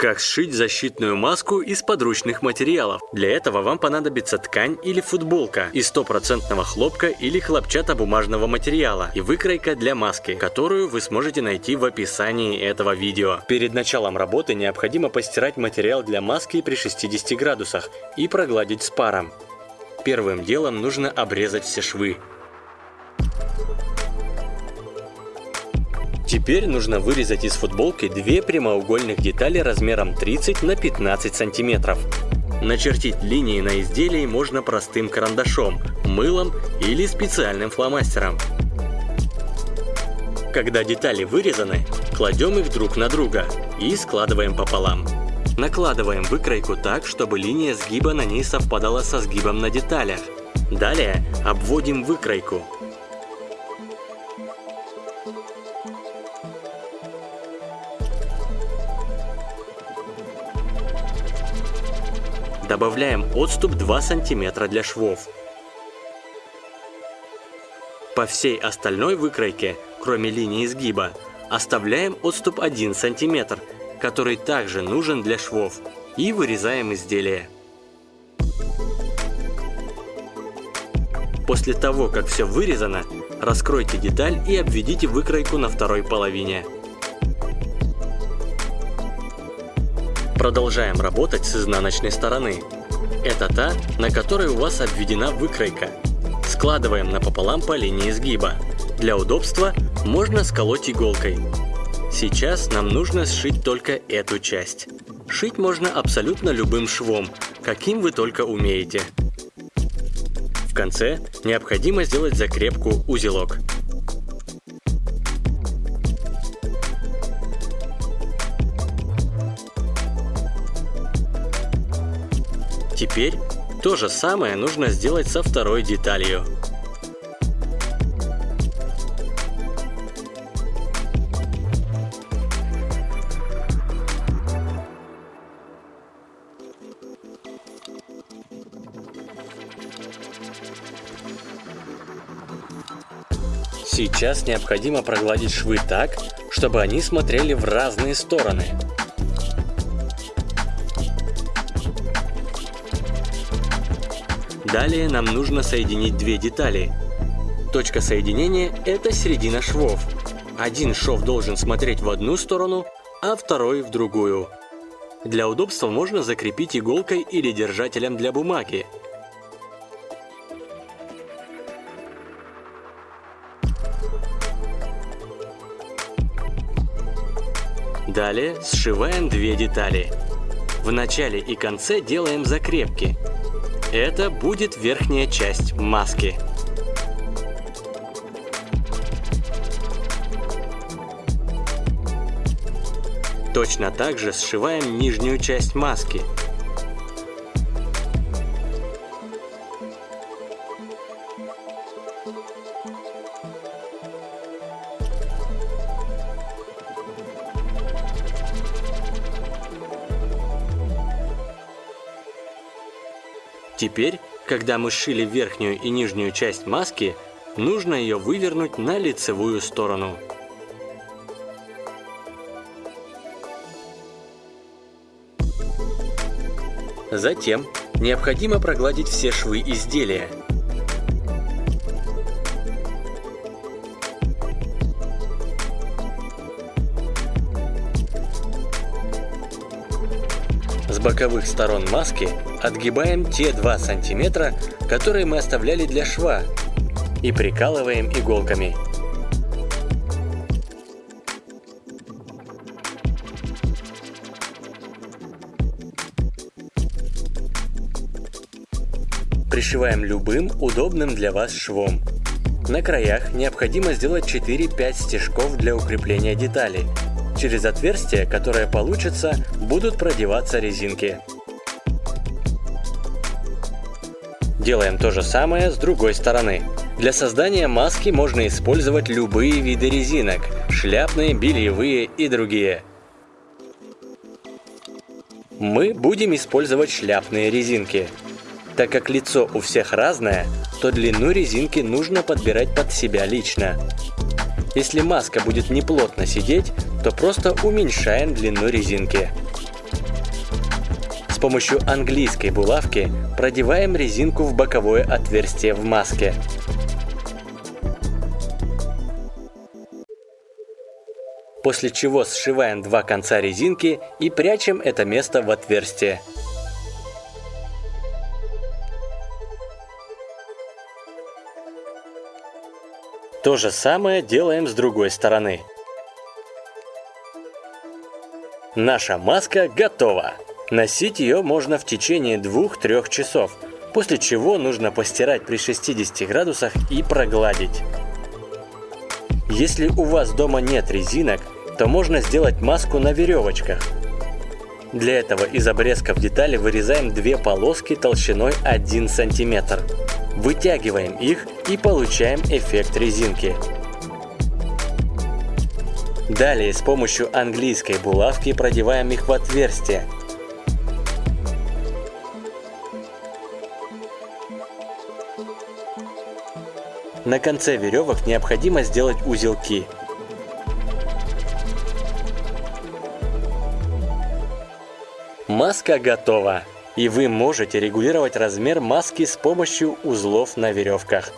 Как сшить защитную маску из подручных материалов? Для этого вам понадобится ткань или футболка из стопроцентного хлопка или хлопчатобумажного материала и выкройка для маски, которую вы сможете найти в описании этого видео. Перед началом работы необходимо постирать материал для маски при 60 градусах и прогладить с паром. Первым делом нужно обрезать все швы. Теперь нужно вырезать из футболки две прямоугольных детали размером 30 на 15 сантиметров. Начертить линии на изделии можно простым карандашом, мылом или специальным фломастером. Когда детали вырезаны, кладем их друг на друга и складываем пополам. Накладываем выкройку так, чтобы линия сгиба на ней совпадала со сгибом на деталях. Далее обводим выкройку. Добавляем отступ 2 см для швов. По всей остальной выкройке, кроме линии изгиба, оставляем отступ 1 см, который также нужен для швов, и вырезаем изделие. После того, как все вырезано, раскройте деталь и обведите выкройку на второй половине. Продолжаем работать с изнаночной стороны. Это та, на которой у вас обведена выкройка. Складываем напополам по линии изгиба. Для удобства можно сколоть иголкой. Сейчас нам нужно сшить только эту часть. Шить можно абсолютно любым швом, каким вы только умеете. В конце необходимо сделать закрепку узелок. Теперь то же самое нужно сделать со второй деталью. Сейчас необходимо прогладить швы так, чтобы они смотрели в разные стороны. Далее нам нужно соединить две детали. Точка соединения – это середина швов. Один шов должен смотреть в одну сторону, а второй в другую. Для удобства можно закрепить иголкой или держателем для бумаги. Далее сшиваем две детали. В начале и конце делаем закрепки. Это будет верхняя часть маски. Точно так же сшиваем нижнюю часть маски. Теперь, когда мы сшили верхнюю и нижнюю часть маски, нужно ее вывернуть на лицевую сторону. Затем необходимо прогладить все швы изделия. Боковых сторон маски Отгибаем те 2 сантиметра, которые мы оставляли для шва, и прикалываем иголками. Пришиваем любым удобным для вас швом. На краях необходимо сделать 4-5 стежков для укрепления детали. Через отверстия, которое получится, будут продеваться резинки. Делаем то же самое с другой стороны. Для создания маски можно использовать любые виды резинок – шляпные, бельевые и другие. Мы будем использовать шляпные резинки. Так как лицо у всех разное, то длину резинки нужно подбирать под себя лично. Если маска будет неплотно сидеть, то просто уменьшаем длину резинки. помощью английской булавки продеваем резинку в боковое отверстие в маске. После чего сшиваем два конца резинки и прячем это место в отверстие. То же самое делаем с другой стороны. Наша маска готова. Носить ее можно в течение 2-3 часов, после чего нужно постирать при 60 градусах и прогладить. Если у вас дома нет резинок, то можно сделать маску на веревочках. Для этого из обрезков детали вырезаем две полоски толщиной 1 см. Вытягиваем их и получаем эффект резинки. Далее с помощью английской булавки продеваем их в отверстие. На конце веревок необходимо сделать узелки. Маска готова! И вы можете регулировать размер маски с помощью узлов на веревках.